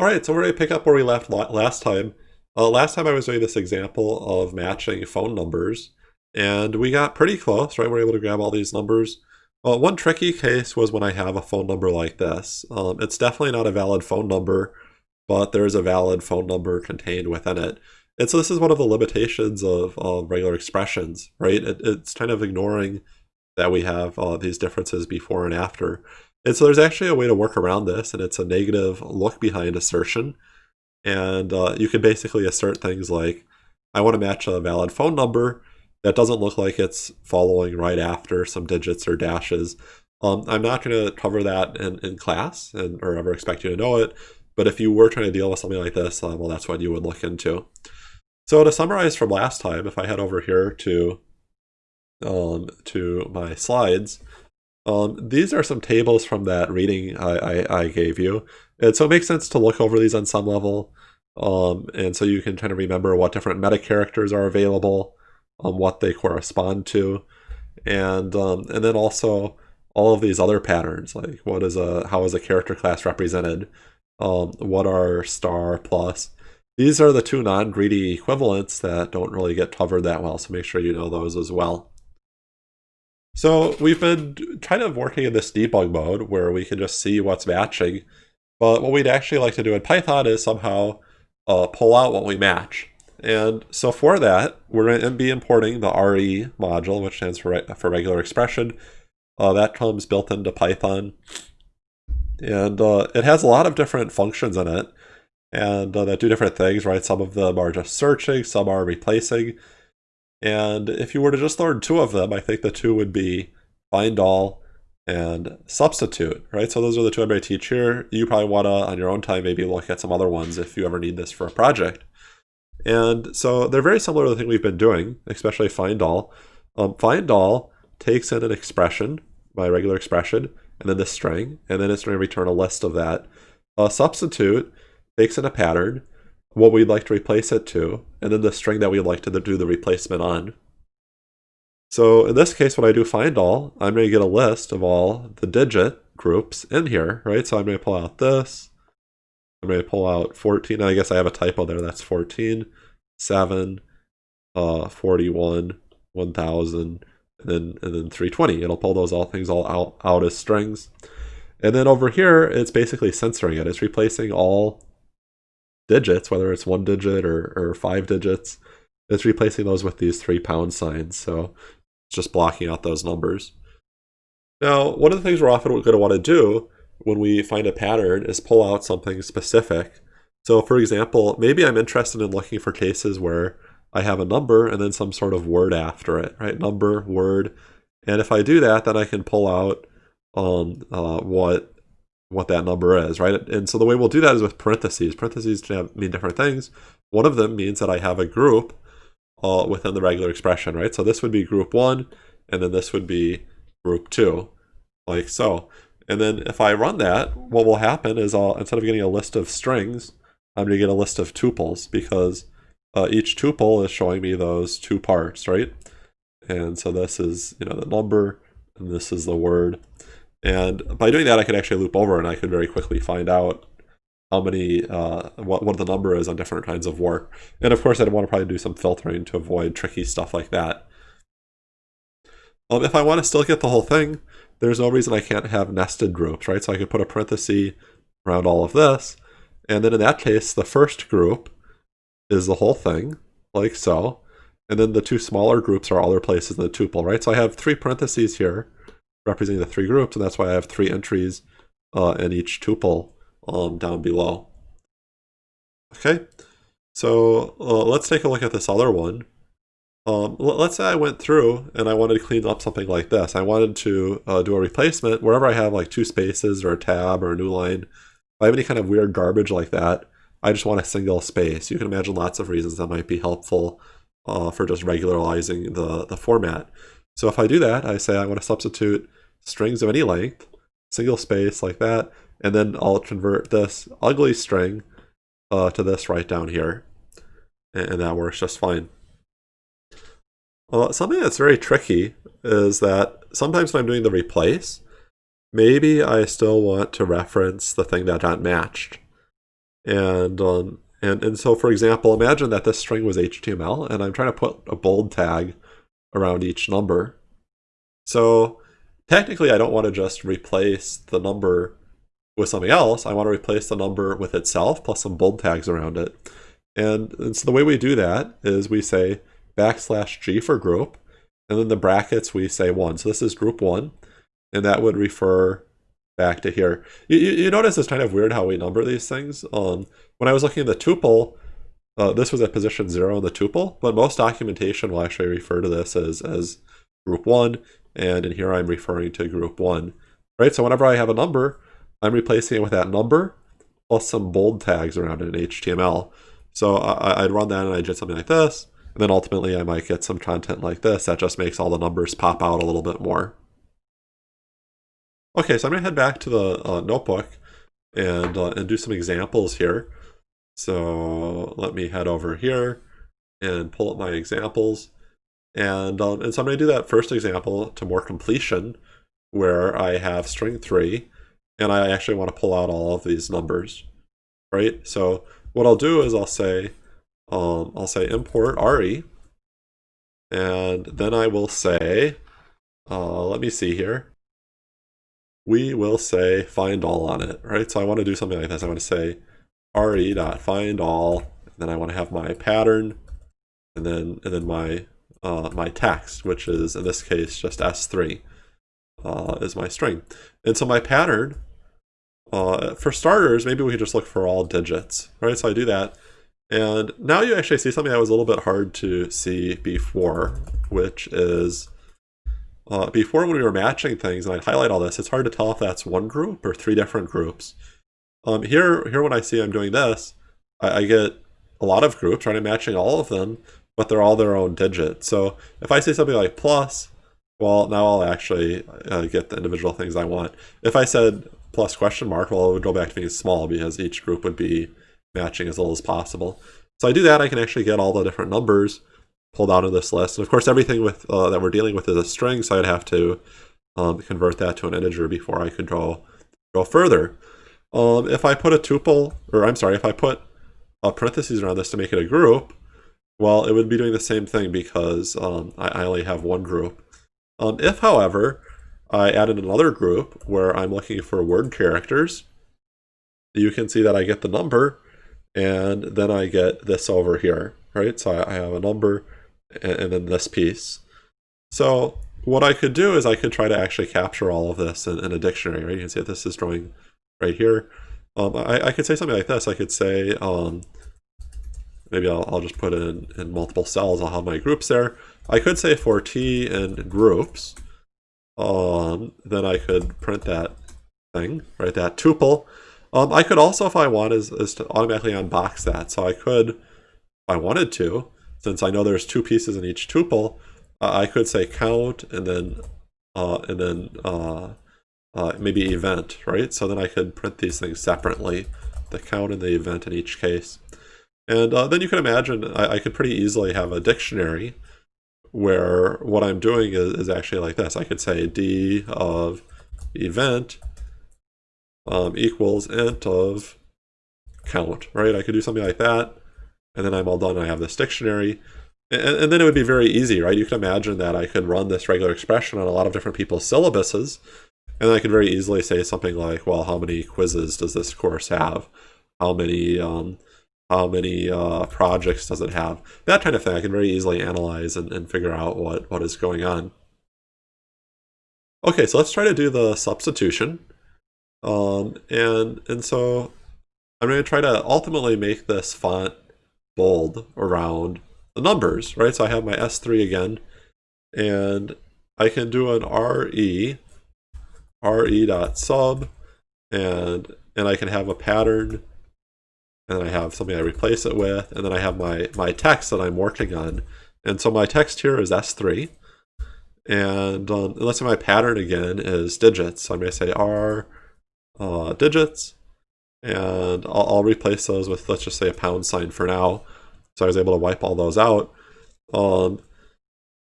All right, so we're going to pick up where we left last time. Uh, last time I was doing this example of matching phone numbers, and we got pretty close, right? We are able to grab all these numbers. Uh, one tricky case was when I have a phone number like this. Um, it's definitely not a valid phone number, but there is a valid phone number contained within it. And so this is one of the limitations of, of regular expressions, right? It, it's kind of ignoring that we have uh, these differences before and after. And so there's actually a way to work around this, and it's a negative look behind assertion. And uh, you can basically assert things like, I want to match a valid phone number that doesn't look like it's following right after some digits or dashes. Um, I'm not going to cover that in, in class and or ever expect you to know it, but if you were trying to deal with something like this, uh, well, that's what you would look into. So to summarize from last time, if I head over here to um, to my slides, um, these are some tables from that reading I, I, I, gave you. And so it makes sense to look over these on some level. Um, and so you can kind of remember what different meta characters are available, um, what they correspond to, and um, and then also all of these other patterns, like what is a how is a character class represented, um, what are star plus. These are the two non-greedy equivalents that don't really get covered that well, so make sure you know those as well. So we've been kind of working in this debug mode where we can just see what's matching. But what we'd actually like to do in Python is somehow uh, pull out what we match. And so for that, we're going to be importing the RE module, which stands for, for regular expression. Uh, that comes built into Python. And uh, it has a lot of different functions in it and uh, that do different things, right? Some of them are just searching, some are replacing. And if you were to just learn two of them, I think the two would be find all and substitute, right? So those are the two to teach here. You probably want to, on your own time, maybe look at some other ones if you ever need this for a project. And so they're very similar to the thing we've been doing, especially find all. Um, find all takes in an expression, my regular expression, and then this string, and then it's going to return a list of that. A substitute takes in a pattern, what we'd like to replace it to, and then the string that we'd like to do the replacement on. So in this case, when I do find all, I'm going to get a list of all the digit groups in here, right? So I'm going to pull out this. I'm going to pull out 14. I guess I have a typo there. That's 14, 7, uh, 41, 1000, and then, and then 320. It'll pull those all things all out, out as strings. And then over here, it's basically censoring it. It's replacing all digits, whether it's one digit or, or five digits, it's replacing those with these three pound signs. So it's just blocking out those numbers. Now, one of the things we're often going to want to do when we find a pattern is pull out something specific. So for example, maybe I'm interested in looking for cases where I have a number and then some sort of word after it, right? Number, word. And if I do that, then I can pull out um, uh, what what that number is, right? And so the way we'll do that is with parentheses. Parentheses mean different things. One of them means that I have a group uh, within the regular expression, right? So this would be group one, and then this would be group two, like so. And then if I run that, what will happen is I'll, instead of getting a list of strings, I'm going to get a list of tuples because uh, each tuple is showing me those two parts, right? And so this is, you know, the number, and this is the word. And by doing that, I could actually loop over and I could very quickly find out how many, uh, what, what the number is on different kinds of work. And of course, I'd want to probably do some filtering to avoid tricky stuff like that. Um, if I want to still get the whole thing, there's no reason I can't have nested groups, right? So I could put a parenthesis around all of this. And then in that case, the first group is the whole thing, like so. And then the two smaller groups are other places in the tuple, right? So I have three parentheses here representing the three groups, and that's why I have three entries uh, in each tuple um, down below. Okay, so uh, let's take a look at this other one. Um, let's say I went through and I wanted to clean up something like this. I wanted to uh, do a replacement wherever I have like two spaces or a tab or a new line. If I have any kind of weird garbage like that, I just want a single space. You can imagine lots of reasons that might be helpful uh, for just regularizing the, the format. So if I do that, I say I want to substitute strings of any length, single space like that, and then I'll convert this ugly string uh, to this right down here. And, that works just fine. Uh, something that's very tricky is that sometimes when I'm doing the replace, maybe I still want to reference the thing that got matched. And, um, and, and so, for example, imagine that this string was HTML, and I'm trying to put a bold tag around each number. So technically, I don't want to just replace the number with something else. I want to replace the number with itself plus some bold tags around it. And, and so the way we do that is we say backslash g for group, and then the brackets we say 1. So this is group 1, and that would refer back to here. You, you, you notice it's kind of weird how we number these things. Um, when I was looking at the tuple, uh, this was at position 0 in the tuple, but most documentation will actually refer to this as, as group 1, and in here I'm referring to group 1. Right, so whenever I have a number, I'm replacing it with that number plus some bold tags around it in HTML. So I, would run that and I'd get something like this, and then ultimately I might get some content like this that just makes all the numbers pop out a little bit more. Okay, so I'm going to head back to the uh, notebook and, uh, and do some examples here. So let me head over here and pull up my examples. And, um, and so I'm going to do that first example to more completion where I have string 3 and I actually want to pull out all of these numbers, right? So what I'll do is I'll say, um, I'll say import RE, and then I will say, uh, let me see here, we will say find all on it, right? So I want to do something like this. I want to say re dot find all, and then I want to have my pattern, and then and then my uh, my text, which is in this case just s3 uh, is my string. And so my pattern, uh, for starters, maybe we could just look for all digits, right? So I do that. And now you actually see something that was a little bit hard to see before, which is uh, before when we were matching things, and I'd highlight all this, it's hard to tell if that's one group or three different groups. Um, here, here when I see I'm doing this, I, I get a lot of groups, right? I'm matching all of them, but they're all their own digit. So if I say something like plus, well, now I'll actually uh, get the individual things I want. If I said plus question mark, well, it would go back to being small because each group would be matching as little as possible. So I do that, I can actually get all the different numbers pulled out of this list. And of course, everything with uh, that we're dealing with is a string, so I'd have to um, convert that to an integer before I could go, go further. Um, if I put a tuple, or I'm sorry, if I put a parentheses around this to make it a group, well, it would be doing the same thing because um, I, I, only have one group. Um, if, however, I added another group where I'm looking for word characters, you can see that I get the number, and then I get this over here, right? So I, I have a number, and then this piece. So what I could do is I could try to actually capture all of this in, in a dictionary, right? You can see that this is drawing right here. Um, I, I, could say something like this. I could say, um, maybe I'll, I'll, just put in, in multiple cells. I'll have my groups there. I could say for t in groups, um, then I could print that thing, right, that tuple. Um, I could also, if I want, is, is to automatically unbox that. So I could, if I wanted to, since I know there's two pieces in each tuple, uh, I could say count and then uh, and then uh, uh, maybe event, right? So then I could print these things separately, the count and the event in each case. And uh, then you can imagine I, I, could pretty easily have a dictionary where what I'm doing is, is actually like this. I could say d of event um, equals int of count, right? I could do something like that and then I'm all done I have this dictionary. And, and, then it would be very easy, right? You can imagine that I could run this regular expression on a lot of different people's syllabuses, and I could very easily say something like, well, how many quizzes does this course have? How many um, how many uh, projects does it have? That kind of thing I can very easily analyze and, and figure out what, what is going on. Okay, so let's try to do the substitution. Um, and, and so I'm going to try to ultimately make this font bold around the numbers, right? So I have my S3 again, and I can do an RE, RE dot sub, and and I can have a pattern, and I have something I replace it with, and then I have my my text that I'm working on, and so my text here is S3, and um, let's say my pattern again is digits. So I may say R uh, digits, and I'll, I'll, replace those with, let's just say a pound sign for now. So I was able to wipe all those out. Um,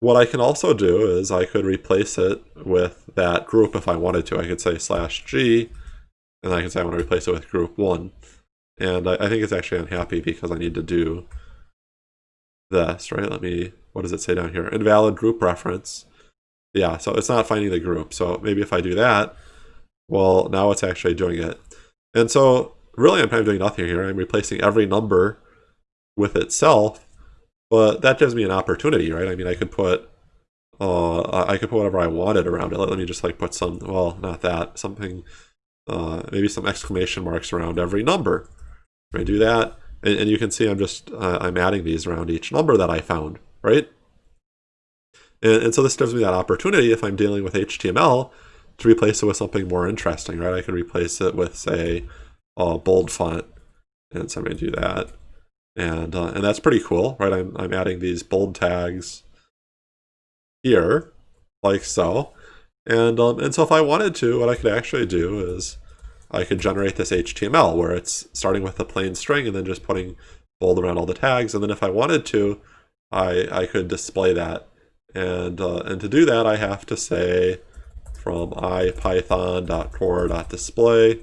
what I can also do is I could replace it with that group if I wanted to. I could say slash G, and I can say I want to replace it with group one. And I, I think it's actually unhappy because I need to do this, right? Let me, what does it say down here? Invalid group reference. Yeah, so it's not finding the group. So maybe if I do that, well, now it's actually doing it. And so really I'm kind of doing nothing here. I'm replacing every number with itself, but that gives me an opportunity, right? I mean, I could put, uh, I could put whatever I wanted around it. Let, me just like put some, well, not that, something, uh, maybe some exclamation marks around every number. I do that, and, and, you can see I'm just, uh, I'm adding these around each number that I found, right? And, and so this gives me that opportunity if I'm dealing with HTML to replace it with something more interesting, right? I could replace it with, say, a bold font, and so I'm going to do that. And, uh, and that's pretty cool, right? I'm, I'm adding these bold tags here, like so. And, um, and so if I wanted to, what I could actually do is I could generate this HTML where it's starting with a plain string and then just putting bold around all the tags. And then if I wanted to, I, I could display that. And, uh, and to do that, I have to say from ipython.core.display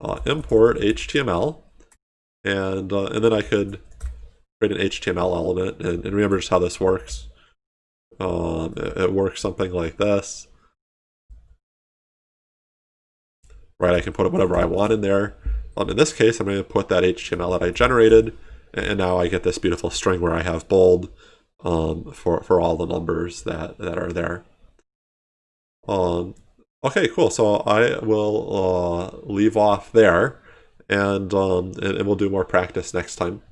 uh, import HTML. And, uh, and then I could create an HTML element. And, and remember just how this works. Um, it, it works something like this. Right, I can put whatever I want in there. Um, in this case, I'm going to put that HTML that I generated, and now I get this beautiful string where I have bold um, for, for all the numbers that, that are there. Um, okay, cool. So I will uh, leave off there, and, um, and, and we'll do more practice next time.